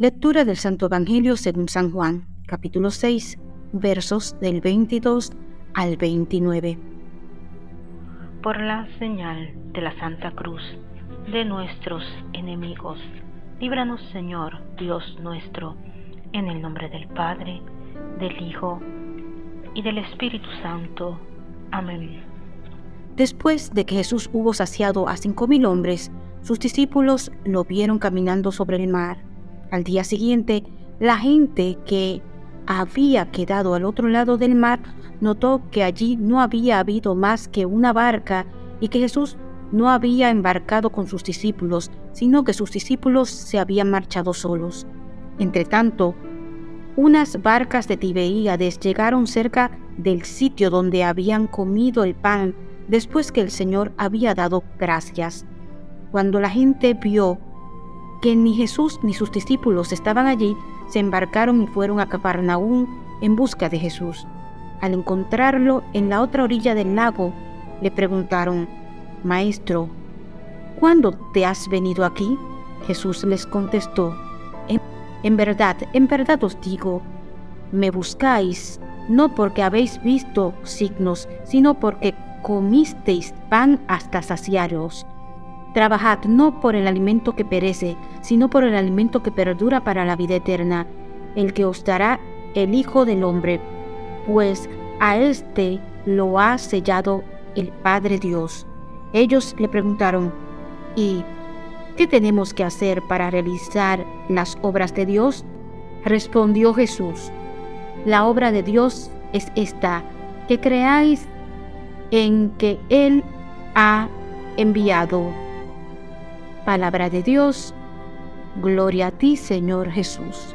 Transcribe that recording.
Lectura del Santo Evangelio según San Juan, capítulo 6, versos del 22 al 29. Por la señal de la Santa Cruz de nuestros enemigos, líbranos Señor Dios nuestro, en el nombre del Padre, del Hijo y del Espíritu Santo. Amén. Después de que Jesús hubo saciado a cinco mil hombres, sus discípulos lo vieron caminando sobre el mar. Al día siguiente, la gente que había quedado al otro lado del mar notó que allí no había habido más que una barca y que Jesús no había embarcado con sus discípulos, sino que sus discípulos se habían marchado solos. Entretanto, unas barcas de Tiberíades llegaron cerca del sitio donde habían comido el pan después que el Señor había dado gracias. Cuando la gente vio que ni Jesús ni sus discípulos estaban allí, se embarcaron y fueron a Capernaum en busca de Jesús. Al encontrarlo en la otra orilla del lago, le preguntaron, Maestro, ¿cuándo te has venido aquí? Jesús les contestó, en, en verdad, en verdad os digo, me buscáis no porque habéis visto signos, sino porque comisteis pan hasta saciaros. Trabajad no por el alimento que perece, sino por el alimento que perdura para la vida eterna, el que os dará el Hijo del Hombre, pues a éste lo ha sellado el Padre Dios. Ellos le preguntaron, ¿y qué tenemos que hacer para realizar las obras de Dios? Respondió Jesús, la obra de Dios es esta, que creáis en que Él ha enviado. Palabra de Dios, gloria a ti Señor Jesús.